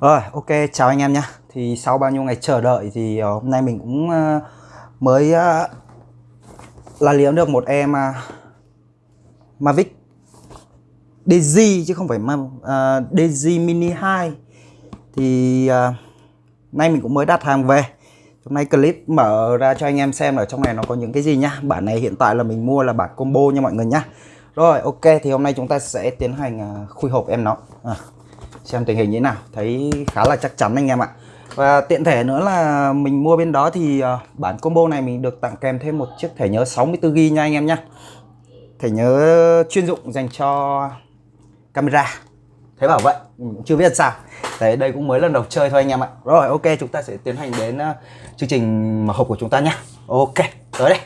Rồi, ok, chào anh em nhé. Thì sau bao nhiêu ngày chờ đợi thì ờ, hôm nay mình cũng ờ, mới ờ, là liếm được một em Mavic DZ chứ không phải uh, DZ Mini 2. Thì uh, nay mình cũng mới đặt hàng về. Hôm nay clip mở ra cho anh em xem ở trong này nó có những cái gì nhá. Bản này hiện tại là mình mua là bản combo nha mọi người nhá. Rồi, ok, thì hôm nay chúng ta sẽ tiến hành khui hộp em nó. À xem tình hình như thế nào. Thấy khá là chắc chắn anh em ạ. Và tiện thể nữa là mình mua bên đó thì ờ, bản combo này mình được tặng kèm thêm một chiếc thẻ nhớ 64GB nha anh em nhé thẻ nhớ chuyên dụng dành cho camera. Thế bảo vậy chưa biết sao. Đấy, đây cũng mới lần đầu chơi thôi anh em ạ. Rồi, ok, chúng ta sẽ tiến hành đến ờ, chương trình mở hộp của chúng ta nhé ok, tới đây.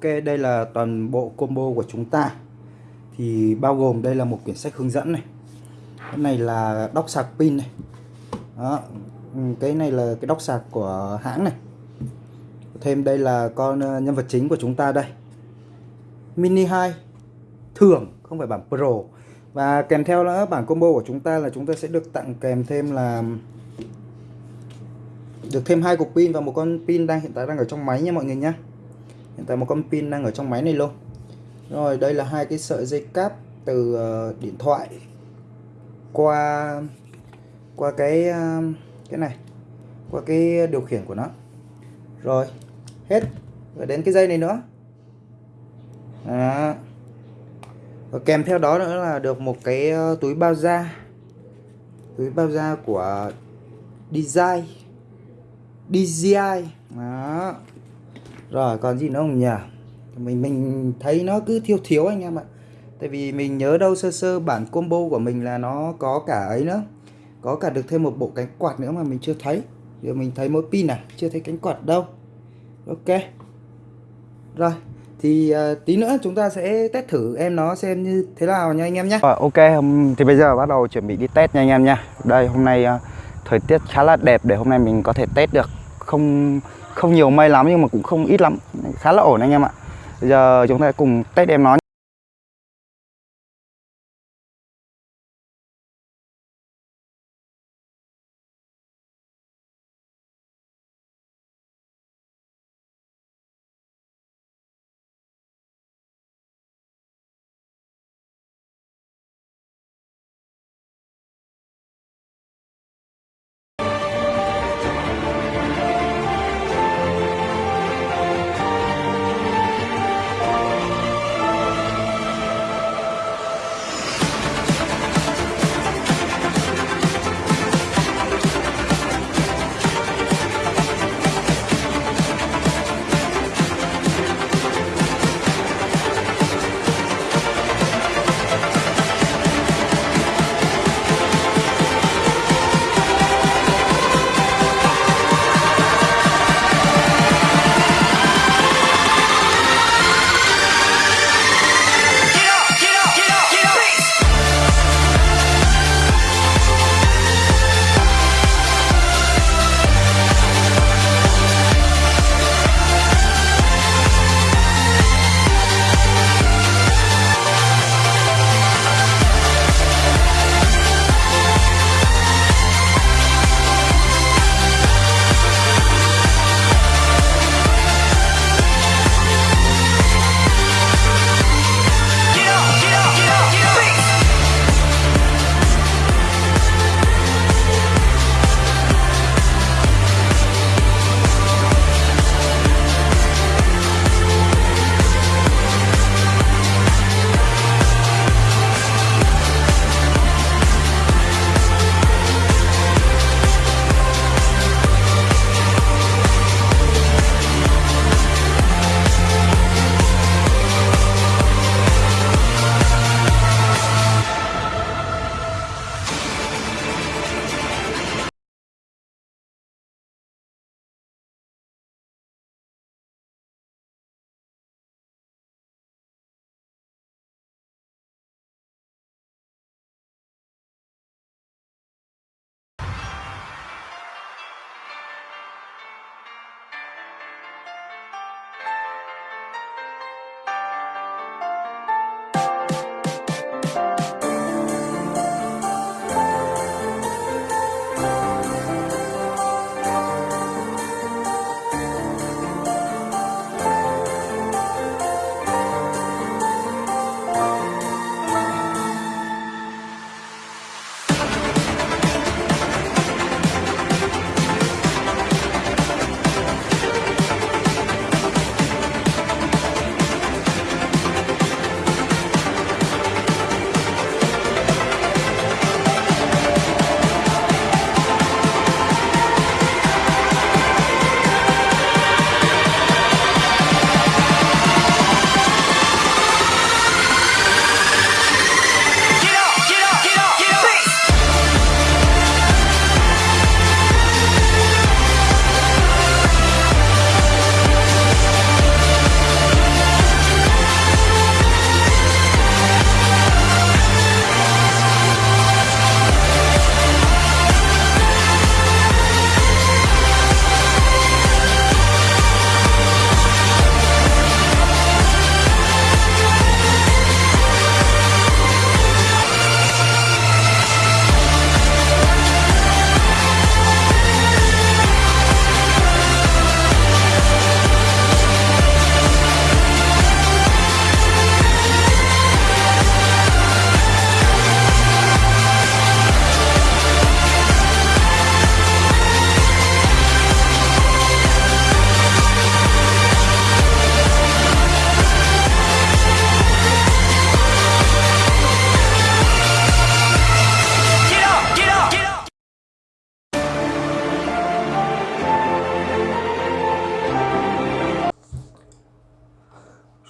Ok, đây là toàn bộ combo của chúng ta. Thì bao gồm đây là một quyển sách hướng dẫn này. Cái này là đốc sạc pin này. Đó ừ, cái này là cái đốc sạc của hãng này. Thêm đây là con ờ, nhân vật chính của chúng ta đây. Mini 2 thường, không phải bản pro. Và kèm theo nữa, bản combo của chúng ta là chúng ta sẽ được tặng kèm thêm là, được thêm hai cục pin và một con pin đang, hiện tại đang ở trong máy nha mọi người nhé hiện tại một con pin đang ở trong máy này luôn. Rồi, đây là hai cái sợi dây cáp từ ờ, điện thoại qua qua cái ờ, cái này, qua cái điều khiển của nó. Rồi, hết. Rồi đến cái dây này nữa. Đó. và kèm theo đó nữa là được một cái ờ, túi bao da. Túi bao da của design DJI đó rồi còn gì nữa không nhỉ? Mình mình thấy nó cứ thiếu thiếu anh em ạ. Tại vì mình nhớ đâu sơ sơ bản combo của mình là nó có cả ấy nữa. Có cả được thêm một bộ cánh quạt nữa mà mình chưa thấy. Giờ mình thấy mỗi pin này chưa thấy cánh quạt đâu. Ok. Rồi thì uh, tí nữa chúng ta sẽ test thử em nó xem như thế nào nha anh em nhé à, ok thì bây giờ bắt đầu chuẩn bị đi test nha anh em nha đây hôm nay uh, thời tiết khá là đẹp để hôm nay mình có thể test được. Không không nhiều mây lắm nhưng mà cũng không ít lắm. Khá là ổn anh em ạ. Bây giờ chúng ta cùng test em nó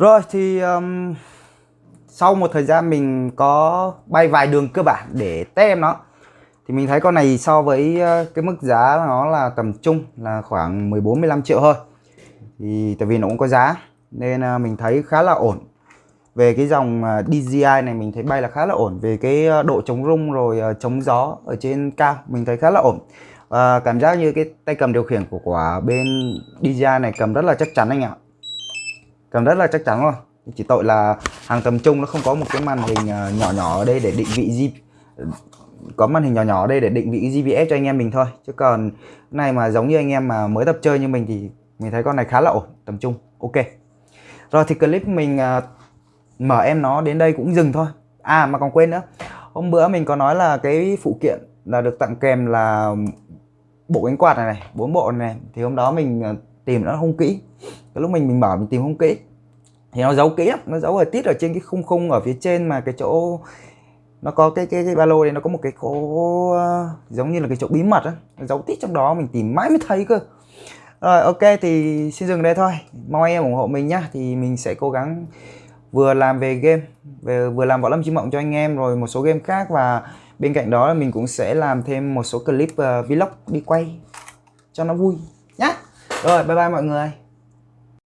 rồi thì um, sau một thời gian mình có bay vài đường cơ bản để tem nó thì mình thấy con này so với cái mức giá nó là tầm trung là khoảng 14 15 triệu thôi. Thì tại vì nó cũng có giá nên à, mình thấy khá là ổn. Về cái dòng à, DJI này mình thấy bay là khá là ổn. Về cái độ chống rung rồi ờ, chống gió ở trên cao mình thấy khá là ổn. À, cảm giác như cái tay cầm điều khiển của quả bên DJI này cầm rất là chắc chắn anh ạ cầm rất là chắc chắn rồi. Chỉ tội là hàng tầm trung nó không có một cái màn hình à, nhỏ nhỏ ở đây để định vị G có màn hình nhỏ nhỏ ở đây để định vị GPS cho anh em mình thôi. Chứ còn này mà giống như anh em mà mới tập chơi như mình thì mình thấy con này khá là ổn tầm trung. Ok. Rồi thì clip mình uh, mở em nó đến đây cũng dừng thôi. À mà còn quên nữa. Hôm bữa mình có nói là cái phụ kiện là được tặng kèm là bộ cánh quạt này này bốn bộ này, này. Thì hôm đó mình à, tìm nó không kỹ cái lúc mình mình mở mình tìm không kỹ. Thì nó giấu kỹ lắm nó giấu ở tít ở trên cái khung khung ở phía trên mà cái chỗ nó có cái cái cái ba lô này nó có một cái chỗ uh, ờ, giống như là cái chỗ bí mật á. Giấu tít trong đó mình tìm mãi mới thấy cơ. Rồi ok thì xin dừng đây thôi. Mong anh em ủng hộ mình nhá. Thì mình sẽ cố gắng vừa làm về game về vừa làm võ lâm chim mộng cho anh em rồi một số game khác. Và bên cạnh đó là mình cũng sẽ làm thêm một số clip uh, vlog đi quay cho nó vui nhá. Rồi bye bye mọi người.